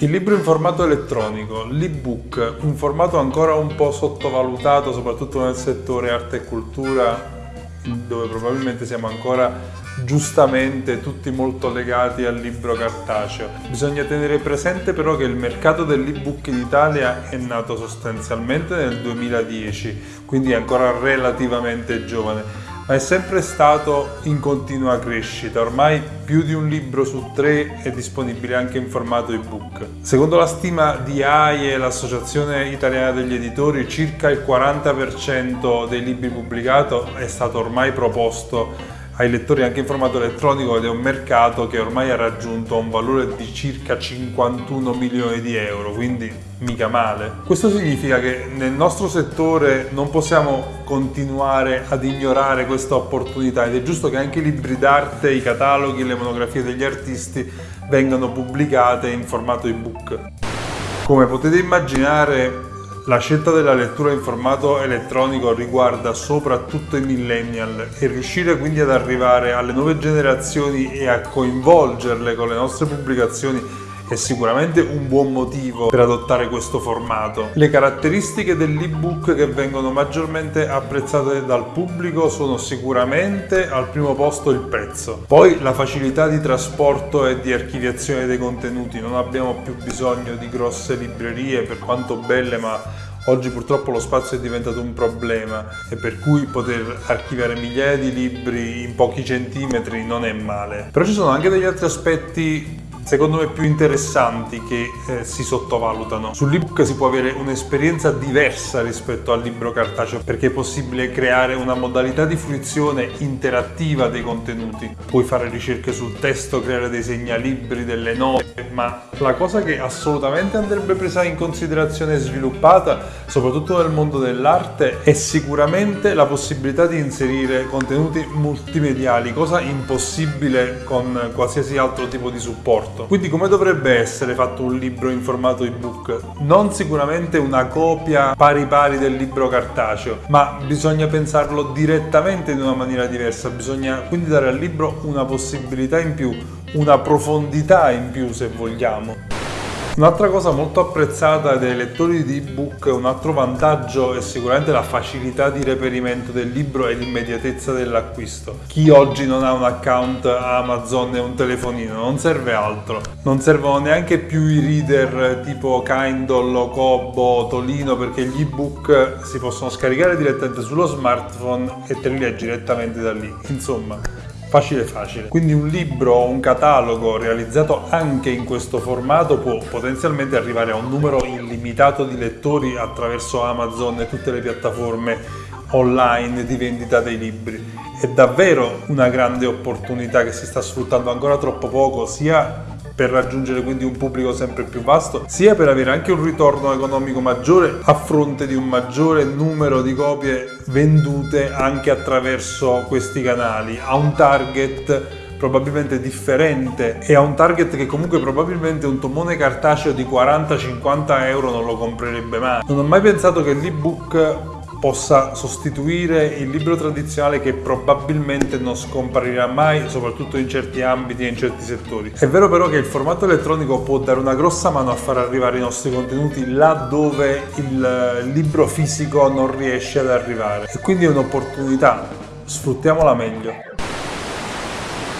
Il libro in formato elettronico, l'ebook, un formato ancora un po' sottovalutato soprattutto nel settore arte e cultura dove probabilmente siamo ancora giustamente tutti molto legati al libro cartaceo. Bisogna tenere presente però che il mercato dell'ebook in Italia è nato sostanzialmente nel 2010, quindi è ancora relativamente giovane ma è sempre stato in continua crescita. Ormai più di un libro su tre è disponibile anche in formato ebook. Secondo la stima di AIE, l'Associazione Italiana degli Editori, circa il 40% dei libri pubblicati è stato ormai proposto ai lettori anche in formato elettronico ed è un mercato che ormai ha raggiunto un valore di circa 51 milioni di euro, quindi mica male. Questo significa che nel nostro settore non possiamo continuare ad ignorare questa opportunità ed è giusto che anche i libri d'arte, i cataloghi, le monografie degli artisti vengano pubblicate in formato ebook. Come potete immaginare la scelta della lettura in formato elettronico riguarda soprattutto i millennial e riuscire quindi ad arrivare alle nuove generazioni e a coinvolgerle con le nostre pubblicazioni è sicuramente un buon motivo per adottare questo formato. Le caratteristiche dell'ebook che vengono maggiormente apprezzate dal pubblico sono sicuramente al primo posto il prezzo, poi la facilità di trasporto e di archiviazione dei contenuti, non abbiamo più bisogno di grosse librerie per quanto belle ma Oggi purtroppo lo spazio è diventato un problema e per cui poter archiviare migliaia di libri in pochi centimetri non è male. Però ci sono anche degli altri aspetti secondo me più interessanti che eh, si sottovalutano. Sull'ebook si può avere un'esperienza diversa rispetto al libro cartaceo perché è possibile creare una modalità di fruizione interattiva dei contenuti. Puoi fare ricerche sul testo, creare dei segnalibri, delle note, ma la cosa che assolutamente andrebbe presa in considerazione e sviluppata, soprattutto nel mondo dell'arte, è sicuramente la possibilità di inserire contenuti multimediali, cosa impossibile con qualsiasi altro tipo di supporto. Quindi come dovrebbe essere fatto un libro in formato ebook? Non sicuramente una copia pari pari del libro cartaceo, ma bisogna pensarlo direttamente in una maniera diversa, bisogna quindi dare al libro una possibilità in più, una profondità in più se vogliamo. Un'altra cosa molto apprezzata dai lettori di ebook, un altro vantaggio è sicuramente la facilità di reperimento del libro e l'immediatezza dell'acquisto. Chi oggi non ha un account Amazon e un telefonino non serve altro. Non servono neanche più i reader tipo Kindle, Kobo, Tolino perché gli ebook si possono scaricare direttamente sullo smartphone e te li leggi direttamente da lì. Insomma, facile facile. Quindi un libro o un catalogo realizzato anche in questo formato può potenzialmente arrivare a un numero illimitato di lettori attraverso Amazon e tutte le piattaforme online di vendita dei libri. È davvero una grande opportunità che si sta sfruttando ancora troppo poco sia per raggiungere quindi un pubblico sempre più vasto, sia per avere anche un ritorno economico maggiore a fronte di un maggiore numero di copie vendute anche attraverso questi canali, a un target probabilmente differente e a un target che comunque probabilmente un tomone cartaceo di 40-50 euro non lo comprerebbe mai. Non ho mai pensato che l'ebook possa sostituire il libro tradizionale che probabilmente non scomparirà mai, soprattutto in certi ambiti e in certi settori. È vero però che il formato elettronico può dare una grossa mano a far arrivare i nostri contenuti là dove il libro fisico non riesce ad arrivare e quindi è un'opportunità, sfruttiamola meglio.